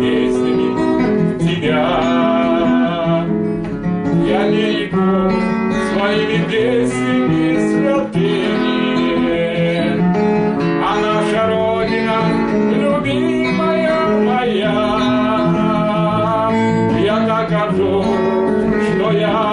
Песнями тебя. Я берегу своими песнями святыми. А наша Родина, любимая моя, я горжусь, что я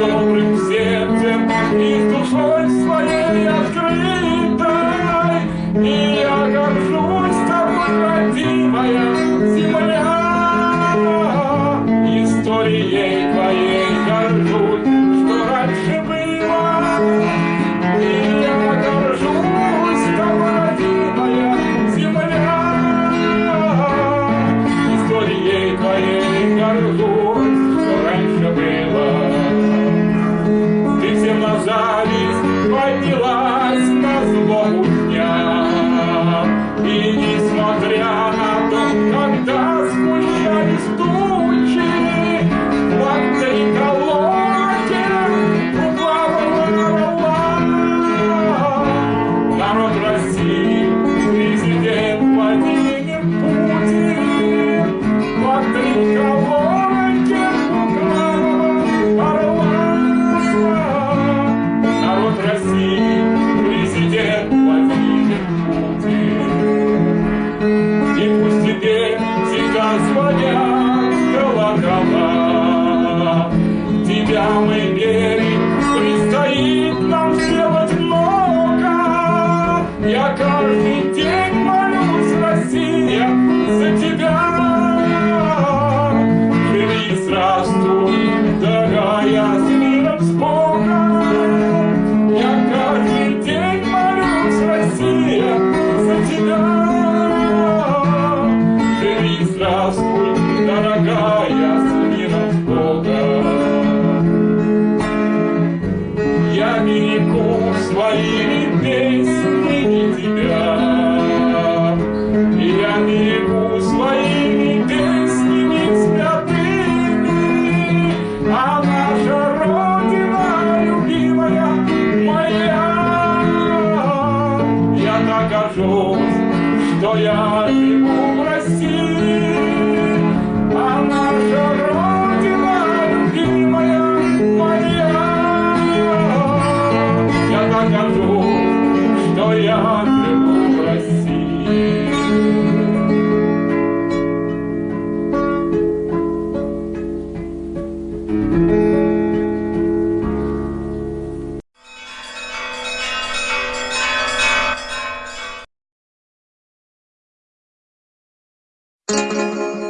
добрым сердцем и с душой своей открытой, и я горжусь тобой, родимая земля. Историей твоей горжусь, что раньше было, и я горжусь тобой, родимая земля. Историей твоей горжусь, Мы верим, предстоит нам сделать много. Я каждый день молюсь, Россия, за тебя. Живи и здравствуй, дорогая, с миром, с Богом. Я каждый день молюсь, Россия, за тебя. Música